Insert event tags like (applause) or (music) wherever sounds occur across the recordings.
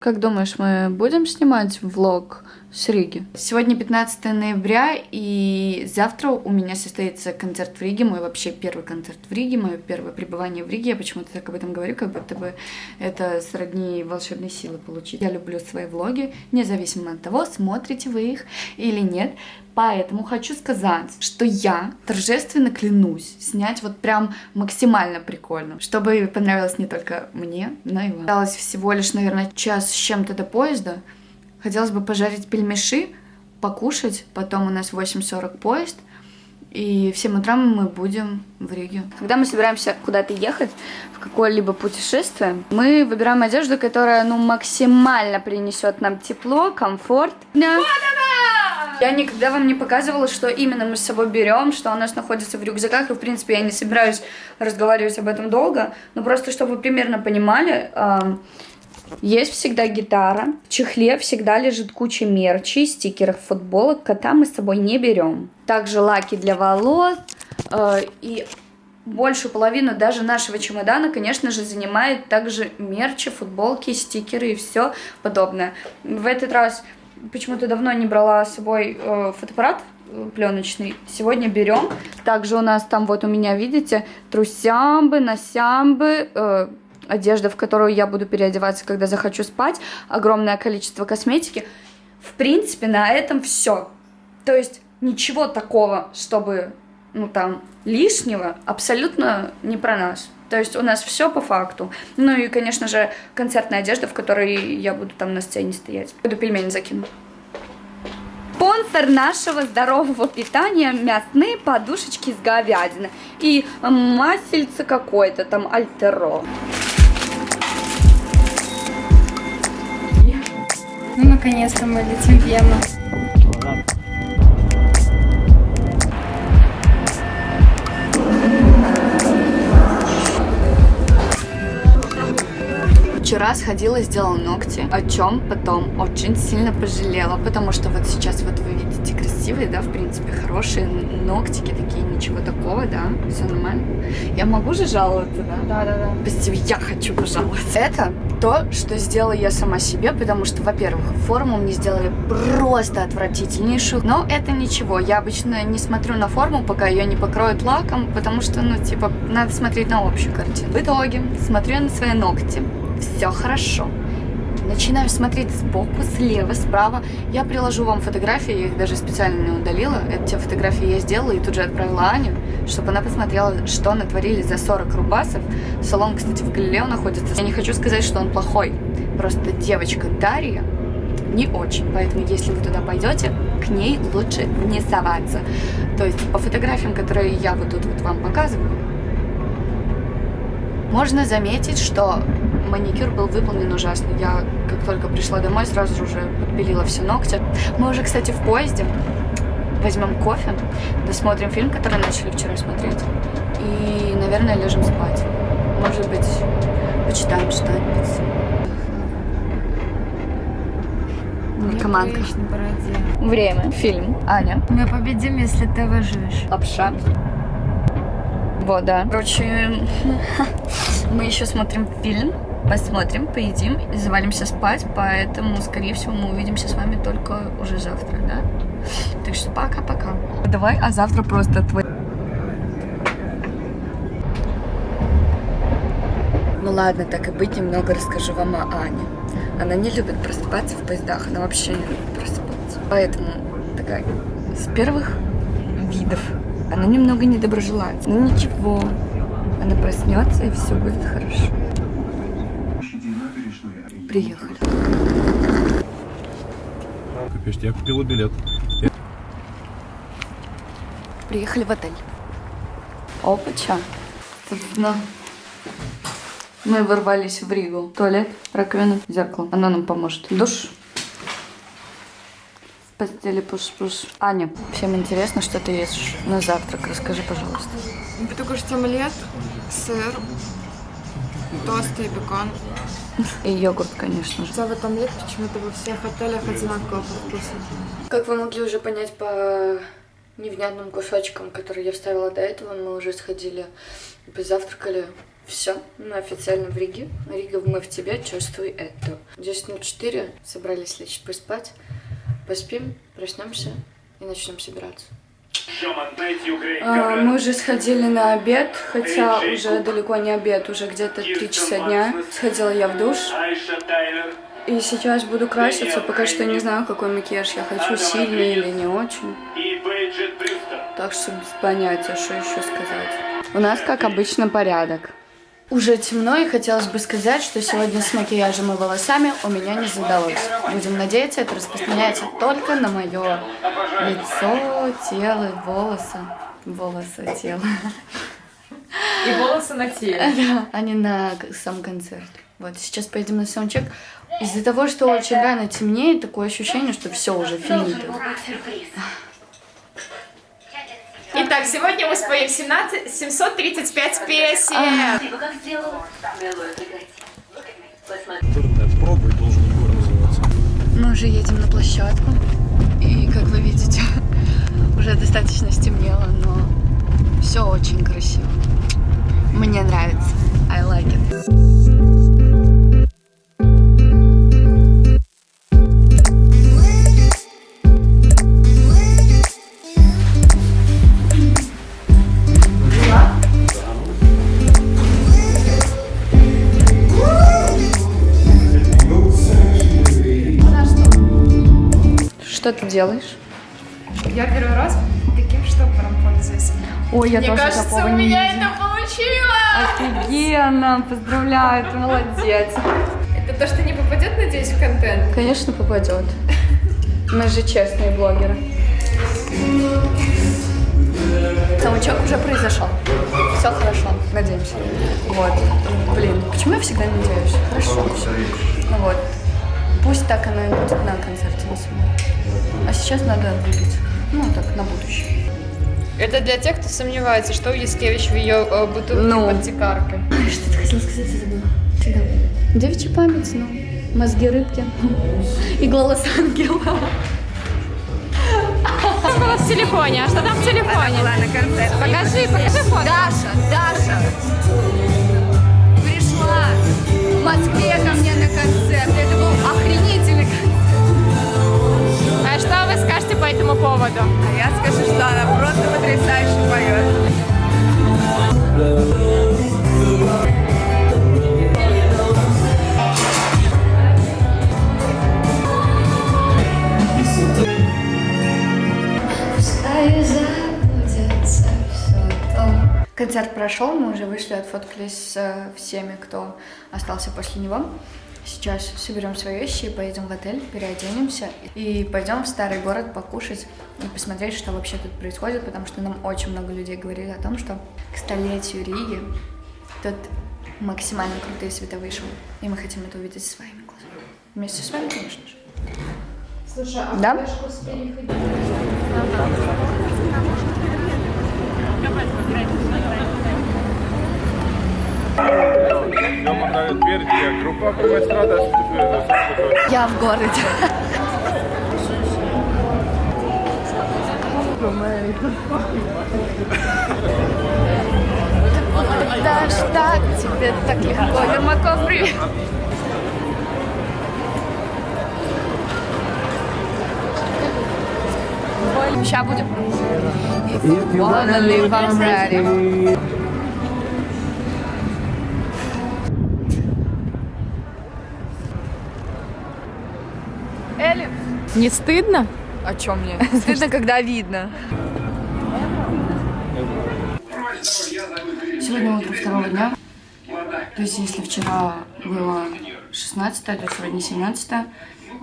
Как думаешь, мы будем снимать влог с Риги? Сегодня 15 ноября, и завтра у меня состоится концерт в Риге, мой вообще первый концерт в Риге, мое первое пребывание в Риге. Я почему-то так об этом говорю, как будто бы это сродни волшебной силы получить. Я люблю свои влоги, независимо от того, смотрите вы их или нет. Поэтому хочу сказать, что я торжественно клянусь снять вот прям максимально прикольно, чтобы понравилось не только мне, но и вам. Осталось всего лишь, наверное, час с чем-то до поезда. Хотелось бы пожарить пельмеши, покушать, потом у нас 8.40 поезд, и в 7 утра мы будем в Риге. Когда мы собираемся куда-то ехать, в какое-либо путешествие, мы выбираем одежду, которая, ну, максимально принесет нам тепло, комфорт. Да. Я никогда вам не показывала, что именно мы с собой берем, что у нас находится в рюкзаках, и, в принципе, я не собираюсь разговаривать об этом долго, но просто, чтобы вы примерно понимали, есть всегда гитара, в чехле всегда лежит куча мерчи, стикеров, футболок, кота мы с собой не берем. Также лаки для волос, э, и большую половину даже нашего чемодана, конечно же, занимает также мерчи, футболки, стикеры и все подобное. В этот раз почему-то давно не брала с собой э, фотоаппарат э, пленочный. Сегодня берем. Также у нас там вот у меня, видите, трусямбы, носямбы, э, одежда, в которую я буду переодеваться, когда захочу спать, огромное количество косметики. В принципе, на этом все. То есть ничего такого, чтобы, ну там, лишнего, абсолютно не про нас. То есть у нас все по факту. Ну и, конечно же, концертная одежда, в которой я буду там на сцене стоять. Буду пельмени закину. Спонсор нашего здорового питания – мясные подушечки с говядины. И масельце какое-то там, альтеро. Ну, наконец-то мы летим в Вену. Вчера сходила и сделала ногти, о чем потом очень сильно пожалела, потому что вот сейчас вот вы видите красивые, да, в принципе, хорошие ногтики такие, ничего такого, да, все нормально. Я могу же жаловаться, да? Да, да, да. Позитив, я хочу пожаловаться. Это то, что сделала я сама себе, потому что, во-первых, форму мне сделали просто отвратительнейшую, но это ничего. Я обычно не смотрю на форму, пока ее не покроют лаком, потому что, ну, типа, надо смотреть на общую картину. В итоге, смотрю на свои ногти все хорошо. Начинаю смотреть сбоку, слева, справа. Я приложу вам фотографии, я их даже специально не удалила. Эти фотографии я сделала и тут же отправила Аню, чтобы она посмотрела, что натворили за 40 рубасов. Салон, кстати, в Галилео находится. Я не хочу сказать, что он плохой. Просто девочка Дарья не очень. Поэтому, если вы туда пойдете, к ней лучше не соваться. То есть по фотографиям, которые я вот тут вот вам показываю, можно заметить, что маникюр был выполнен ужасно. Я, как только пришла домой, сразу же уже подпилила все ногти. Мы уже, кстати, в поезде. Возьмем кофе, досмотрим фильм, который начали вчера смотреть. И, наверное, лежим спать. Может быть, почитаем что-нибудь. Командка. Время. Фильм. Аня. Мы победим, если ты выживешь. Лапша. Вот, да. Короче, (laughs) мы еще смотрим фильм, посмотрим, поедим и завалимся спать, поэтому, скорее всего, мы увидимся с вами только уже завтра, да? Так что пока-пока. Давай, а завтра просто твой... Ну ладно, так и быть, немного расскажу вам о Ане. Она не любит просыпаться в поездах, она вообще не любит просыпаться. Поэтому такая с первых видов она немного недоброжелательна. Ну ничего, она проснется и все будет хорошо. Приехали. Капец, я купила билет. Приехали в отель. Опача. Собственно, мы ворвались в Ригу. Туалет, раковина, зеркало. Она нам поможет. Душ. В постели пуш-пуш. Аня, всем интересно, что ты ешь на завтрак. Расскажи, пожалуйста. Буду кушать омлет, сыр, тосты и бекон. И йогурт, конечно же. Целый омлет почему-то во всех отелях одинаково по вкусу. Как вы могли уже понять по невнятным кусочкам, которые я вставила до этого, мы уже сходили, позавтракали Все, мы официально в Риге. Рига, мы в тебе, чувствуй это. 10.04, собрались лечь поспать. Поспим, проснемся и начнем собираться. А, мы уже сходили на обед, хотя уже далеко не обед, уже где-то 3 часа дня. Сходила я в душ. И сейчас буду краситься, пока что не знаю, какой макияж я хочу, сильный или не очень. Так что без понятия, что еще сказать. У нас, как обычно, порядок. Уже темно, и хотелось бы сказать, что сегодня с макияжем и волосами у меня не задалось. Будем надеяться, это распространяется только на мое лицо, тело, волосы. Волосы, тело. И волосы на теле. (laughs) Да, а не на сам концерт. Вот, сейчас поедем на саундчек. Из-за того, что очень рано темнеет, такое ощущение, что все уже финито. Итак, сегодня мы споем 17, 735 песен. Пробы должен егор называться. Мы уже едем на площадку. И, как вы видите, (laughs) уже достаточно стемнело, но все очень красиво. Мне нравится. I like it. Делаешь? Я первый раз таким штопором пользуюсь. Ой, я Мне тоже кажется, такого у меня это получилось. Офигенно, поздравляю, ты молодец. Это то, что не попадет, надеюсь, в контент. Конечно, попадет. Мы же честные блогеры. Саундчек уже произошел. Все хорошо, надеемся. Вот. Блин, почему я всегда надеюсь? Хорошо все. Ну вот. Пусть так оно и будет на концерте на самом. А сейчас надо выбить. Ну, так, на будущее. Это для тех, кто сомневается, что Яскевич в ее э, бутылке Ну. под тикаркой. Что ты хотела сказать, я забыла. Всегда. Девичья память, ну. Мозги рыбки. И голос ангела. Что было в телефоне? А что там в телефоне? на концерт. Покажи, покажи фото. Даша, Даша пришла в Москве ко мне на концерт. Это был охренительный этому поводу? А я скажу, что она просто потрясающе поет. Концерт прошел, мы уже вышли, отфоткались с э, всеми, кто остался после него. Сейчас соберем свои вещи и поедем в отель, переоденемся и пойдем в старый город покушать и посмотреть, что вообще тут происходит, потому что нам очень много людей говорили о том, что к столетию Риги тут максимально крутые световые шоу, и мы хотим это увидеть своими глазами. Вместе с вами, конечно же. Слушай, а Да? флешку с? Doamna Mai strada și Я в городе. Да ж так, тебе так легко, Ермаков, привет. Сейчас будем. If you wanna live, I'm ready. Не стыдно? О чем мне? (laughs) Стыдно, когда видно. Сегодня утро второго дня. То есть, если вчера было 16 то сегодня 17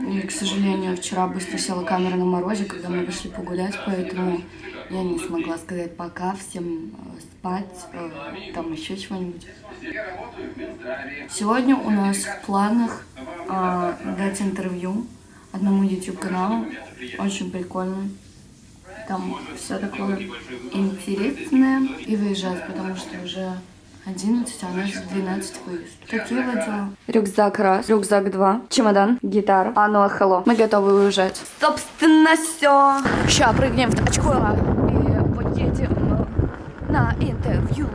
И, к сожалению, вчера быстро села камера на морозе, когда мы вышли погулять, поэтому я не смогла сказать пока всем э, спать, э, там еще чего-нибудь. Сегодня у нас в планах э, дать интервью одному YouTube-каналу, очень прикольно. Там все такое интересное. И выезжать, потому что уже 11, а у нас 12 выезд. Такие вот дела. Рюкзак раз, рюкзак два, чемодан, гитара. А ну, hello. Мы готовы уезжать. Собственно, все. Ща прыгнем в тачку и поедем на интервью.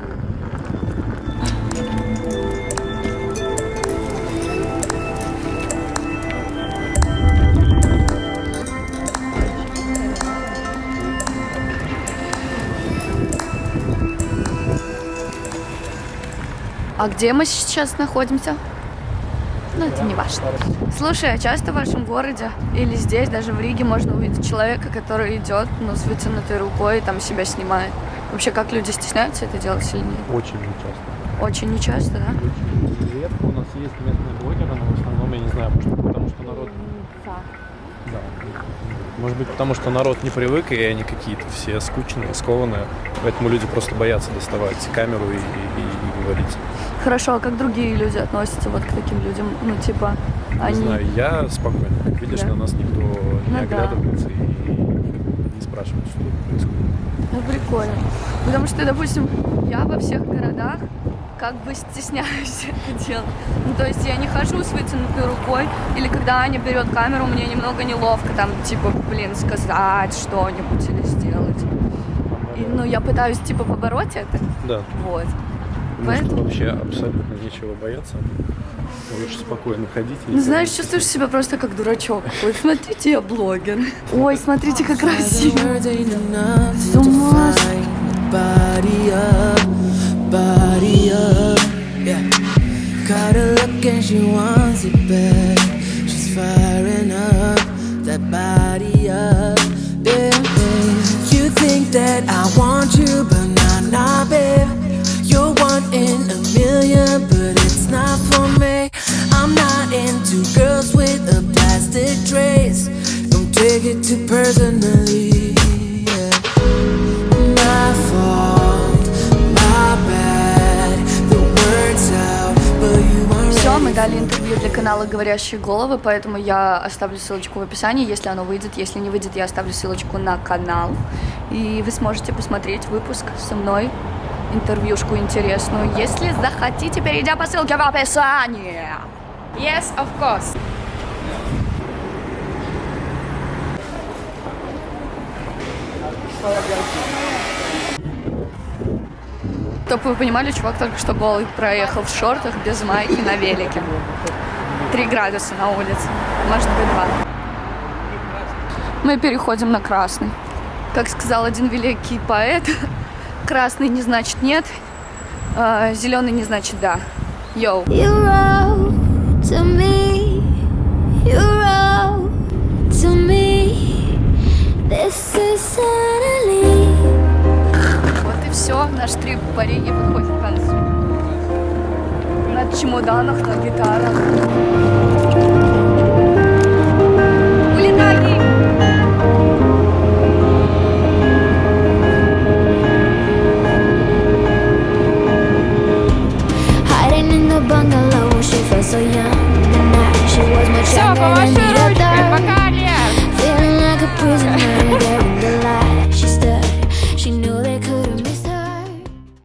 А где мы сейчас находимся? Ну, это не важно. Слушай, а часто в вашем городе или здесь, даже в Риге, можно увидеть человека, который идет, ну, с вытянутой рукой и там себя снимает? Вообще, как люди стесняются это делать или нет? Очень нечасто. Очень нечасто, да? Очень редко у нас есть местные блогеры, но в основном я не знаю, потому что народ... Да. Может быть, потому что народ не привык, и они какие-то все скучные, скованные. Поэтому люди просто боятся доставать камеру и, и- и говорить. Хорошо, а как другие люди относятся вот к таким людям? Ну, типа, Не они... знаю, я спокойно. Видишь, Да. на нас никто не Ну да. оглядывается и не спрашивает, что происходит. Ну, прикольно. Потому что, допустим, я во всех городах как бы стесняюсь (laughs) это делать. Ну, то есть я не хожу с вытянутой рукой, или когда Аня берет камеру, мне немного неловко там, типа, блин, сказать что-нибудь или сделать. И, ну, я пытаюсь, типа, побороть это. Да, Вот. что Поэтому- вообще абсолютно нечего бояться. Лучше спокойно ходить. и Ну, знаешь, чувствуешь себя просто как дурачок. Ой, смотрите, я блогер. Ой, смотрите, как красиво. С ума. Body up, yeah. Caught her look and she wants it back. She's firing up that body up, yeah. babe. You think that I want you, but nah, nah, babe. You're one in a million, but it's not for me. I'm not into girls with a plastic trace. Don't take it too personally. Канала «Говорящие головы», поэтому я оставлю ссылочку в описании, если оно выйдет. Если не выйдет, я оставлю ссылочку на канал. И вы сможете посмотреть выпуск со мной, интервьюшку интересную, если захотите, перейдя по ссылке в описании. Yes, of course. Чтобы вы понимали, чувак только что голый проехал в шортах без майки на велике. Три градуса на улице, может быть два. Мы переходим на красный. Как сказал один великий поэт, (laughs) красный не значит нет, а зеленый не значит да. Йоу. You wrote to me, you wrote to me. This is suddenly. Вот и все, наш трип по Риге подходит к концу. На чемоданах, на гитарах.